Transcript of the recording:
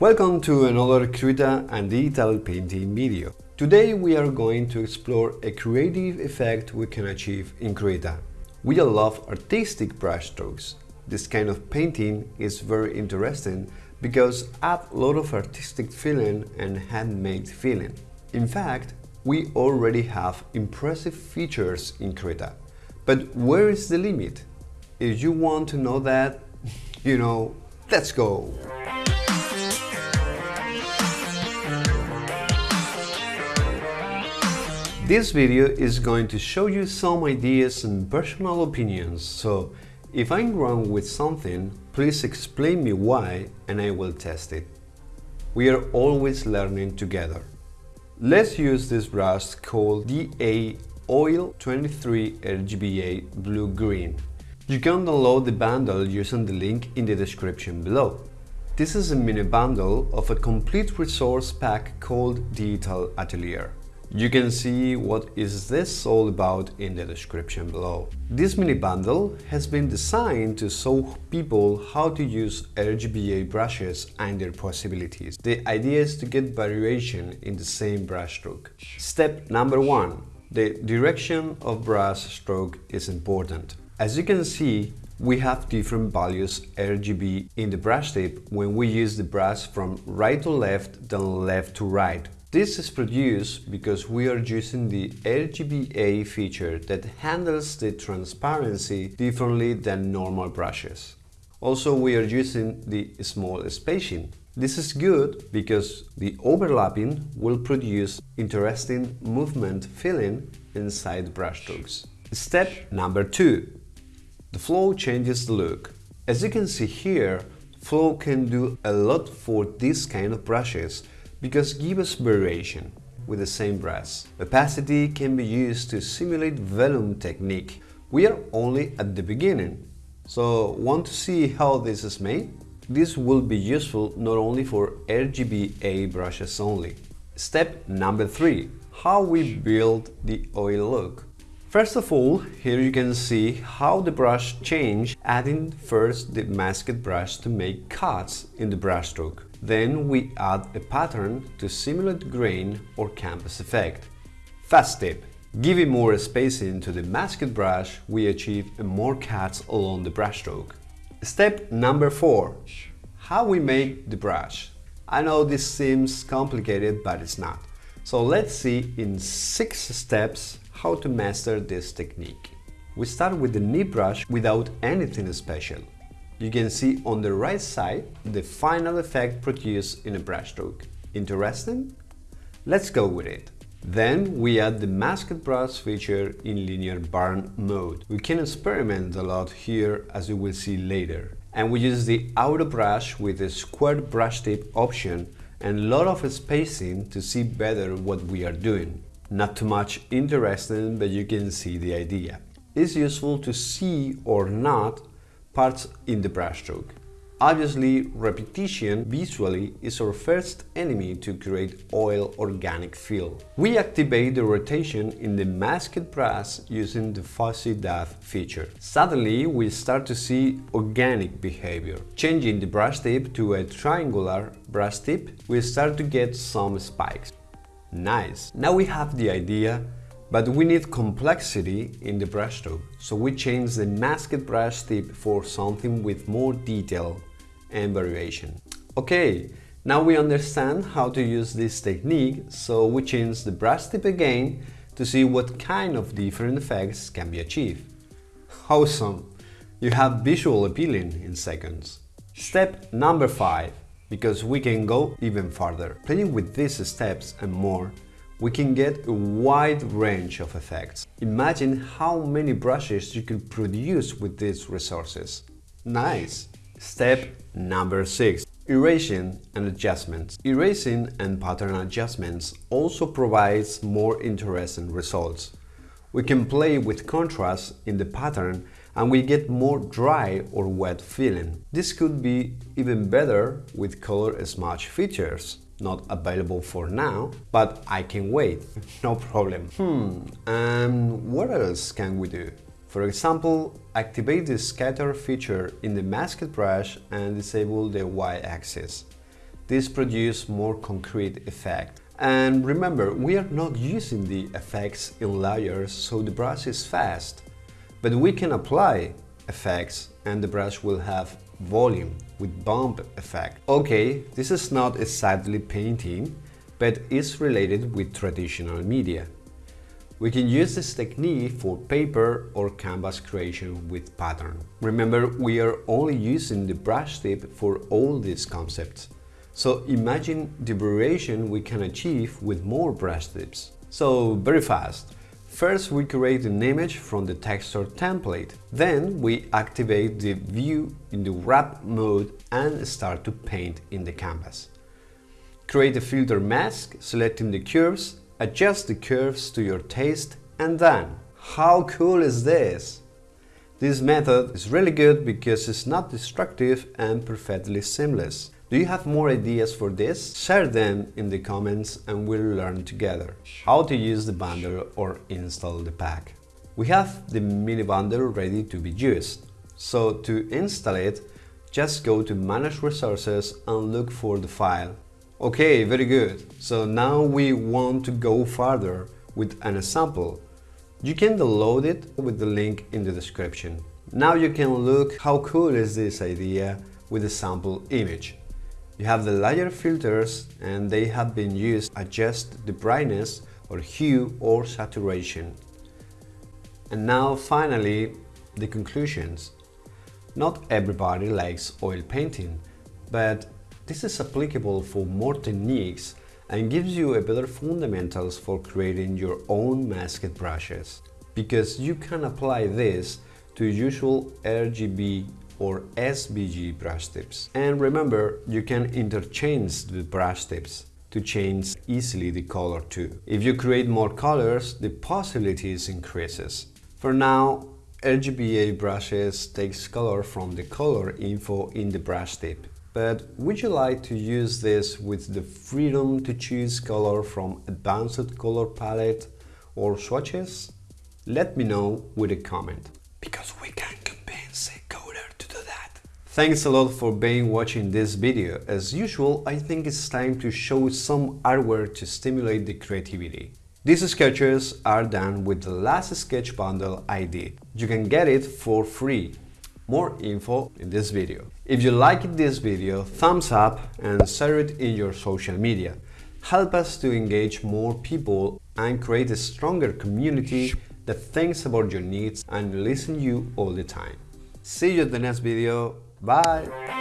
Welcome to another Krita and digital painting video. Today we are going to explore a creative effect we can achieve in Krita. We all love artistic brushstrokes. This kind of painting is very interesting because add a lot of artistic feeling and handmade feeling. In fact, we already have impressive features in Krita. But where is the limit? If you want to know that, you know, let's go! This video is going to show you some ideas and personal opinions, so if I'm wrong with something, please explain me why and I will test it. We are always learning together. Let's use this brush called DA Oil 23 RGBA Blue Green. You can download the bundle using the link in the description below. This is a mini bundle of a complete resource pack called Digital Atelier. You can see what is this all about in the description below. This mini bundle has been designed to show people how to use RGBA brushes and their possibilities. The idea is to get variation in the same brush stroke. Step number one. The direction of brush stroke is important. As you can see, we have different values RGB in the brush tip when we use the brush from right to left than left to right this is produced because we are using the RGBA feature that handles the transparency differently than normal brushes. Also, we are using the small spacing. This is good because the overlapping will produce interesting movement feeling inside brush brushstrokes. Step number 2. The flow changes the look. As you can see here, flow can do a lot for this kind of brushes because give us variation with the same brush. Opacity can be used to simulate volume technique. We are only at the beginning, so want to see how this is made? This will be useful not only for RGBA brushes only. Step number 3. How we build the oil look. First of all, here you can see how the brush changed, adding first the masked brush to make cuts in the brushstroke. Then we add a pattern to simulate grain or canvas effect. Fast tip. Giving more spacing to the masked brush, we achieve more cuts along the brushstroke. Step number 4. How we make the brush. I know this seems complicated, but it's not. So let's see in 6 steps how to master this technique. We start with the nib brush without anything special you can see on the right side the final effect produced in a brushstroke. Interesting? Let's go with it. Then we add the masked brush feature in linear burn mode. We can experiment a lot here as you will see later. And we use the auto brush with a square brush tip option and a lot of spacing to see better what we are doing. Not too much interesting, but you can see the idea. It's useful to see or not parts in the brushstroke. Obviously, repetition visually is our first enemy to create oil organic feel. We activate the rotation in the masked brush using the fuzzy dab feature. Suddenly, we start to see organic behavior. Changing the brush tip to a triangular brush tip, we start to get some spikes. Nice! Now we have the idea but we need complexity in the brushstroke, so we change the masked brush tip for something with more detail and variation. Okay, now we understand how to use this technique, so we change the brush tip again to see what kind of different effects can be achieved. Awesome! You have visual appealing in seconds. Step number 5, because we can go even farther. Playing with these steps and more we can get a wide range of effects. Imagine how many brushes you can produce with these resources. Nice! Step number 6. Erasing and adjustments. Erasing and pattern adjustments also provides more interesting results. We can play with contrast in the pattern and we get more dry or wet feeling. This could be even better with color smudge features not available for now, but I can wait, no problem. Hmm, and what else can we do? For example, activate the scatter feature in the masked brush and disable the y-axis. This produces more concrete effect. And remember, we are not using the effects in layers so the brush is fast. But we can apply effects and the brush will have volume with bump effect. Okay, this is not exactly painting, but is related with traditional media. We can use this technique for paper or canvas creation with pattern. Remember, we are only using the brush tip for all these concepts. So imagine the variation we can achieve with more brush tips. So very fast. First we create an image from the texture template. Then we activate the view in the wrap mode and start to paint in the canvas. Create a filter mask, selecting the curves, adjust the curves to your taste and then. How cool is this? This method is really good because it's not destructive and perfectly seamless. Do you have more ideas for this? Share them in the comments and we'll learn together how to use the bundle or install the pack. We have the mini bundle ready to be used. So to install it, just go to Manage Resources and look for the file. Okay, very good. So now we want to go further with an example. You can download it with the link in the description. Now you can look how cool is this idea with a sample image. You have the layer filters and they have been used to adjust the brightness or hue or saturation. And now finally, the conclusions. Not everybody likes oil painting, but this is applicable for more techniques and gives you a better fundamentals for creating your own masked brushes. Because you can apply this to usual RGB or SVG brush tips. And remember, you can interchange the brush tips to change easily the color too. If you create more colors, the possibilities increases. For now, RGBA brushes takes color from the color info in the brush tip. But would you like to use this with the freedom to choose color from advanced color palette or swatches? Let me know with a comment, because Thanks a lot for being watching this video. As usual, I think it's time to show some artwork to stimulate the creativity. These sketches are done with the last sketch bundle I did. You can get it for free. More info in this video. If you liked this video, thumbs up and share it in your social media. Help us to engage more people and create a stronger community that thinks about your needs and listen you all the time. See you in the next video. Bye.